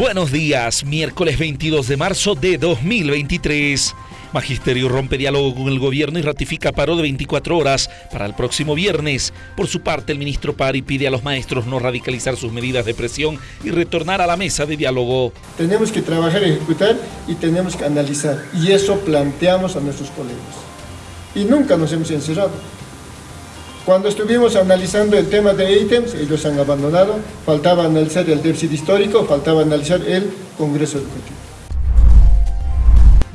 Buenos días, miércoles 22 de marzo de 2023. Magisterio rompe diálogo con el gobierno y ratifica paro de 24 horas para el próximo viernes. Por su parte, el ministro Pari pide a los maestros no radicalizar sus medidas de presión y retornar a la mesa de diálogo. Tenemos que trabajar, ejecutar y tenemos que analizar. Y eso planteamos a nuestros colegas. Y nunca nos hemos encerrado. Cuando estuvimos analizando el tema de ítems, ellos han abandonado, faltaba analizar el déficit histórico, faltaba analizar el Congreso Educativo.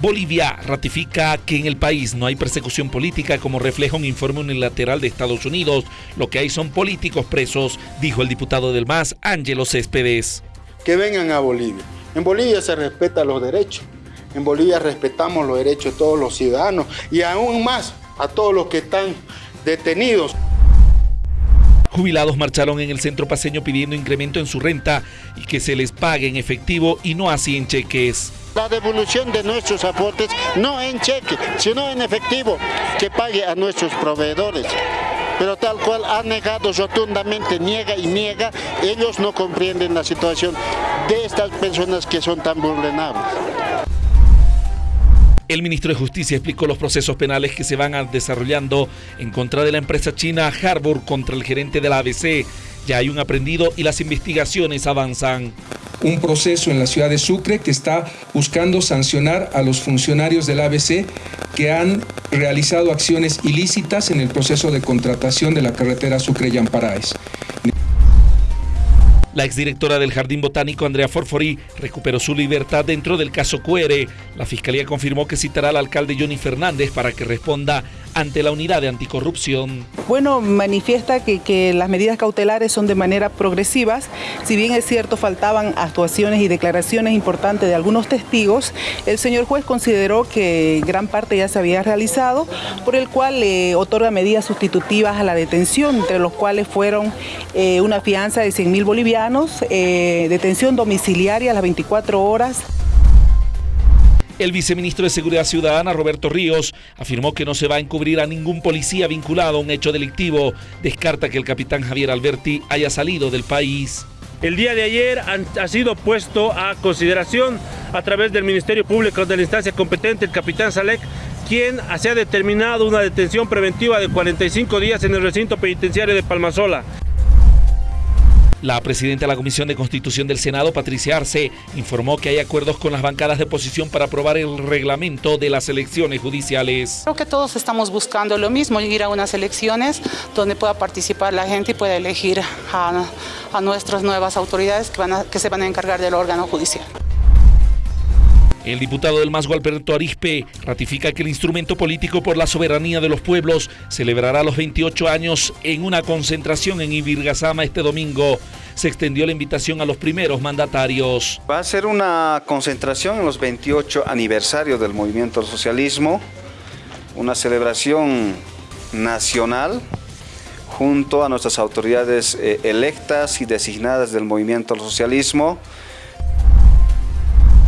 Bolivia ratifica que en el país no hay persecución política como refleja un informe unilateral de Estados Unidos. Lo que hay son políticos presos, dijo el diputado del MAS, Ángelo Céspedes. Que vengan a Bolivia. En Bolivia se respetan los derechos. En Bolivia respetamos los derechos de todos los ciudadanos y aún más a todos los que están detenidos. Jubilados marcharon en el centro paseño pidiendo incremento en su renta y que se les pague en efectivo y no así en cheques. La devolución de nuestros aportes no en cheque, sino en efectivo, que pague a nuestros proveedores. Pero tal cual ha negado rotundamente, niega y niega, ellos no comprenden la situación de estas personas que son tan vulnerables. El ministro de Justicia explicó los procesos penales que se van desarrollando en contra de la empresa china Harbour contra el gerente de la ABC. Ya hay un aprendido y las investigaciones avanzan. Un proceso en la ciudad de Sucre que está buscando sancionar a los funcionarios del ABC que han realizado acciones ilícitas en el proceso de contratación de la carretera Sucre-Yamparaes. La exdirectora del Jardín Botánico, Andrea Forfori, recuperó su libertad dentro del caso QR. La fiscalía confirmó que citará al alcalde Johnny Fernández para que responda ante la unidad de anticorrupción. Bueno, manifiesta que, las medidas cautelares son de manera progresivas. Si bien es cierto, faltaban actuaciones y declaraciones importantes de algunos testigos, el señor juez consideró que gran parte ya se había realizado, por el cual le otorga medidas sustitutivas a la detención, entre los cuales fueron eh, una fianza de 100 mil bolivianos, eh, detención domiciliaria a las 24 horas, el viceministro de Seguridad Ciudadana, Roberto Ríos, afirmó que no se va a encubrir a ningún policía vinculado a un hecho delictivo. Descarta que el capitán Javier Alberti haya salido del país. El día de ayer ha sido puesto a consideración a través del Ministerio Público de la instancia competente, el capitán Salek, quien se ha determinado una detención preventiva de 45 días en el recinto penitenciario de Palmasola. La presidenta de la Comisión de Constitución del Senado, Patricia Arce, informó que hay acuerdos con las bancadas de oposición para aprobar el reglamento de las elecciones judiciales. Creo que todos estamos buscando lo mismo, ir a unas elecciones donde pueda participar la gente y pueda elegir a, nuestras nuevas autoridades que, que se van a encargar del órgano judicial. El diputado del MAS, Alberto Arispe, ratifica que el instrumento político por la soberanía de los pueblos celebrará los 28 años en una concentración en Ibirgazama este domingo. Se extendió la invitación a los primeros mandatarios. Va a ser una concentración en los 28 aniversarios del movimiento del socialismo, una celebración nacional junto a nuestras autoridades eh, electas y designadas del movimiento del socialismo.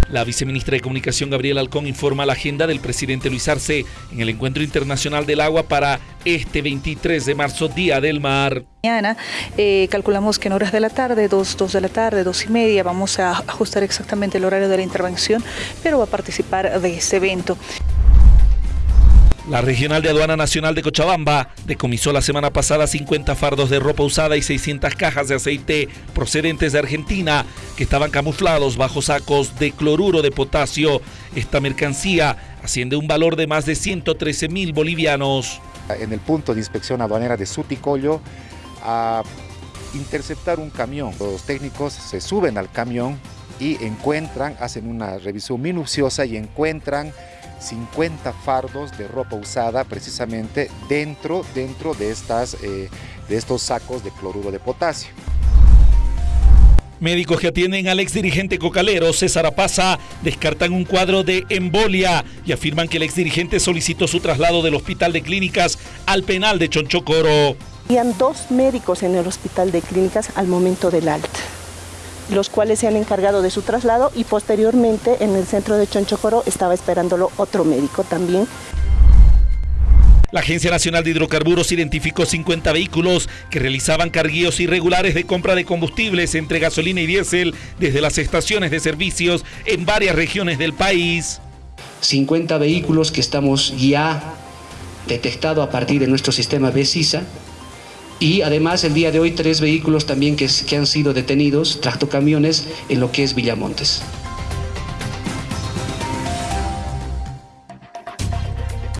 La viceministra de Comunicación Gabriela Alcón informa la agenda del presidente Luis Arce en el Encuentro Internacional del Agua para este 23 de marzo, Día del Mar. Mañana eh, calculamos que en horas de la tarde, 2, 2 de la tarde, 2 y media, vamos a ajustar exactamente el horario de la intervención, pero va a participar de este evento. La Regional de Aduana Nacional de Cochabamba decomisó la semana pasada 50 fardos de ropa usada y 600 cajas de aceite procedentes de Argentina que estaban camuflados bajo sacos de cloruro de potasio. Esta mercancía asciende un valor de más de 113 mil bolivianos. En el punto de inspección aduanera de Suticollo, a interceptar un camión. Los técnicos se suben al camión y encuentran, hacen una revisión minuciosa y encuentran 50 fardos de ropa usada precisamente dentro, dentro de, estas, eh, de estos sacos de cloruro de potasio. Médicos que atienden al ex dirigente cocalero César Apaza descartan un cuadro de embolia y afirman que el ex dirigente solicitó su traslado del hospital de clínicas al penal de Chonchocoro. Habían dos médicos en el hospital de clínicas al momento del alta los cuales se han encargado de su traslado y posteriormente en el centro de Chonchocoro estaba esperándolo otro médico también. La Agencia Nacional de Hidrocarburos identificó 50 vehículos que realizaban carguíos irregulares de compra de combustibles entre gasolina y diésel desde las estaciones de servicios en varias regiones del país. 50 vehículos que estamos ya detectado a partir de nuestro sistema BESISA y además el día de hoy tres vehículos también que, que han sido detenidos, tractocamiones, en lo que es Villamontes.